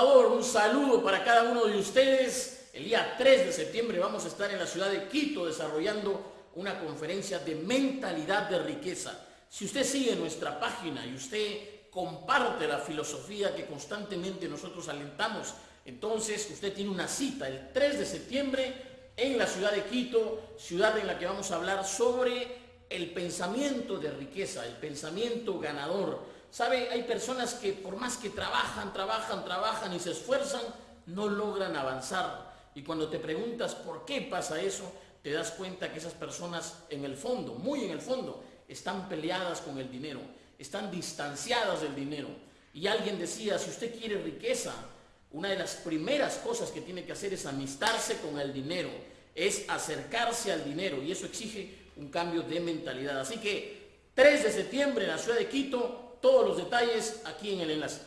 Salvador, un saludo para cada uno de ustedes. El día 3 de septiembre vamos a estar en la ciudad de Quito desarrollando una conferencia de mentalidad de riqueza. Si usted sigue nuestra página y usted comparte la filosofía que constantemente nosotros alentamos, entonces usted tiene una cita el 3 de septiembre en la ciudad de Quito, ciudad en la que vamos a hablar sobre el pensamiento de riqueza, el pensamiento ganador. ¿Sabe? Hay personas que por más que trabajan, trabajan, trabajan y se esfuerzan, no logran avanzar. Y cuando te preguntas por qué pasa eso, te das cuenta que esas personas en el fondo, muy en el fondo, están peleadas con el dinero, están distanciadas del dinero. Y alguien decía, si usted quiere riqueza, una de las primeras cosas que tiene que hacer es amistarse con el dinero, es acercarse al dinero y eso exige un cambio de mentalidad. Así que 3 de septiembre en la ciudad de Quito, todos los detalles aquí en el enlace.